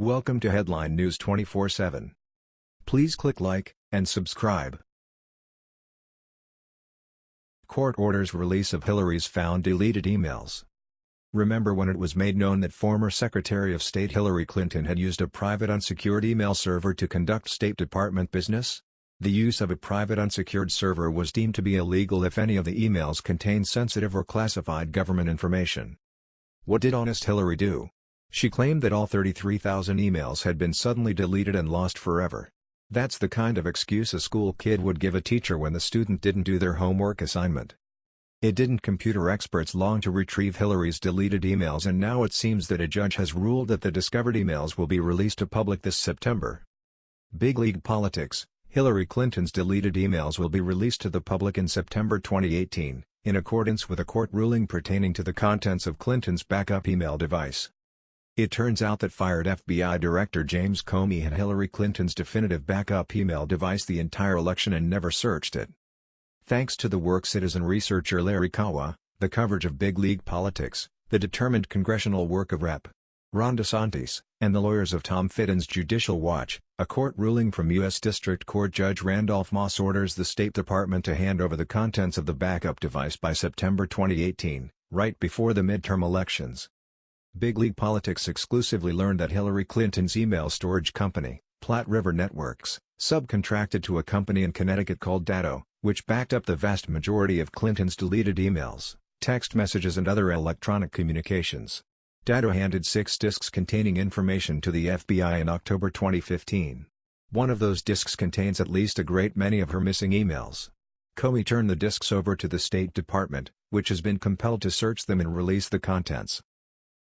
Welcome to Headline News 24/7. Please click like and subscribe. Court orders release of Hillary's found deleted emails. Remember when it was made known that former Secretary of State Hillary Clinton had used a private unsecured email server to conduct State Department business? The use of a private unsecured server was deemed to be illegal if any of the emails contained sensitive or classified government information. What did Honest Hillary do? She claimed that all 33,000 emails had been suddenly deleted and lost forever. That's the kind of excuse a school kid would give a teacher when the student didn't do their homework assignment. It didn't computer experts long to retrieve Hillary's deleted emails and now it seems that a judge has ruled that the discovered emails will be released to public this September. Big League Politics Hillary Clinton's deleted emails will be released to the public in September 2018, in accordance with a court ruling pertaining to the contents of Clinton's backup email device. It turns out that fired FBI Director James Comey had Hillary Clinton's definitive backup email device the entire election and never searched it. Thanks to the work citizen researcher Larry Kawa, the coverage of big league politics, the determined congressional work of Rep. Ron DeSantis, and the lawyers of Tom Fitton's Judicial Watch, a court ruling from U.S. District Court Judge Randolph Moss orders the State Department to hand over the contents of the backup device by September 2018, right before the midterm elections. Big League Politics exclusively learned that Hillary Clinton's email storage company, Platte River Networks, subcontracted to a company in Connecticut called Datto, which backed up the vast majority of Clinton's deleted emails, text messages and other electronic communications. Datto handed six disks containing information to the FBI in October 2015. One of those disks contains at least a great many of her missing emails. Comey turned the disks over to the State Department, which has been compelled to search them and release the contents.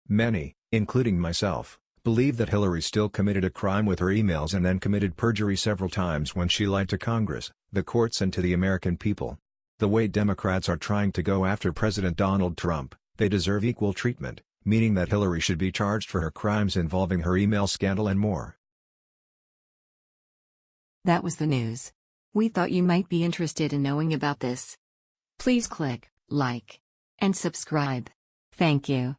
Many, including myself, believe that Hillary still committed a crime with her emails and then committed perjury several times when she lied to Congress, the courts and to the American people. The way Democrats are trying to go after President Donald Trump, they deserve equal treatment, meaning that Hillary should be charged for her crimes involving her email scandal and more. That was the news. We thought you might be interested in knowing about this. Please click like and subscribe. Thank you.